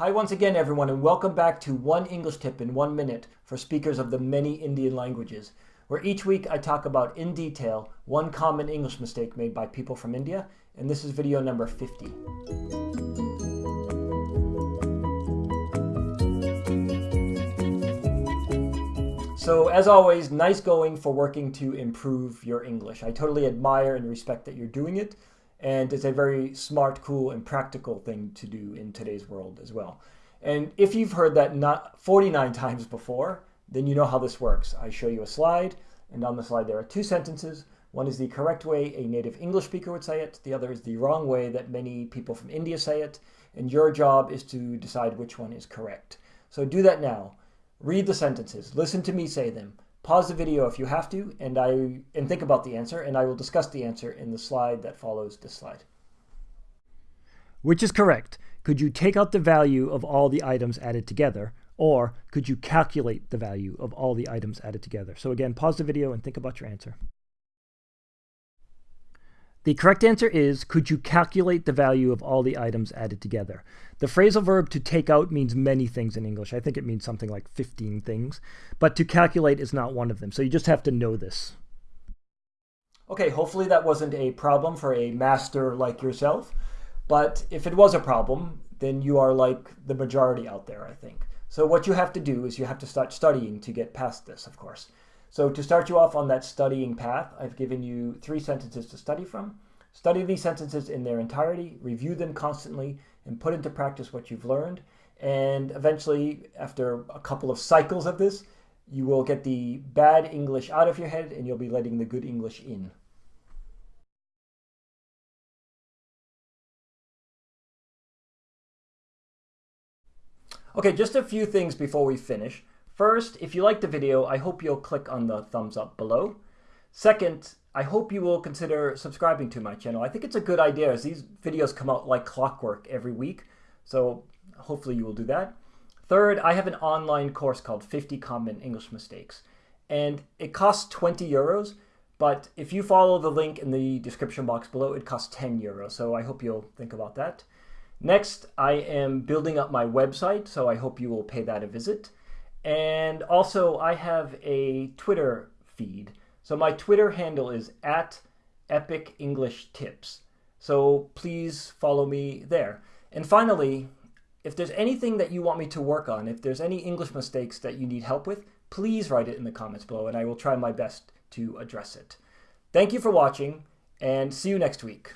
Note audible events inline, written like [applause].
Hi once again everyone and welcome back to One English Tip in One Minute for speakers of the many Indian languages, where each week I talk about in detail one common English mistake made by people from India, and this is video number 50. So as always, nice going for working to improve your English. I totally admire and respect that you're doing it and it's a very smart, cool, and practical thing to do in today's world as well. And if you've heard that not 49 [laughs] times before, then you know how this works. I show you a slide, and on the slide there are two sentences. One is the correct way a native English speaker would say it. The other is the wrong way that many people from India say it. And your job is to decide which one is correct. So do that now. Read the sentences. Listen to me say them. Pause the video if you have to, and I and think about the answer, and I will discuss the answer in the slide that follows this slide. Which is correct? Could you take out the value of all the items added together, or could you calculate the value of all the items added together? So again, pause the video and think about your answer. The correct answer is, could you calculate the value of all the items added together? The phrasal verb to take out means many things in English. I think it means something like 15 things, but to calculate is not one of them. So you just have to know this. Okay, hopefully that wasn't a problem for a master like yourself, but if it was a problem, then you are like the majority out there, I think. So what you have to do is you have to start studying to get past this, of course. So to start you off on that studying path, I've given you three sentences to study from. Study these sentences in their entirety, review them constantly, and put into practice what you've learned. And eventually, after a couple of cycles of this, you will get the bad English out of your head and you'll be letting the good English in. Okay, just a few things before we finish. First, if you liked the video, I hope you'll click on the thumbs up below. Second, I hope you will consider subscribing to my channel. I think it's a good idea as these videos come out like clockwork every week. So hopefully you will do that. Third, I have an online course called 50 Common English Mistakes. And it costs 20 euros, but if you follow the link in the description box below, it costs 10 euros. So I hope you'll think about that. Next, I am building up my website, so I hope you will pay that a visit. And also, I have a Twitter feed. So my Twitter handle is at Epic English Tips. So please follow me there. And finally, if there's anything that you want me to work on, if there's any English mistakes that you need help with, please write it in the comments below and I will try my best to address it. Thank you for watching and see you next week.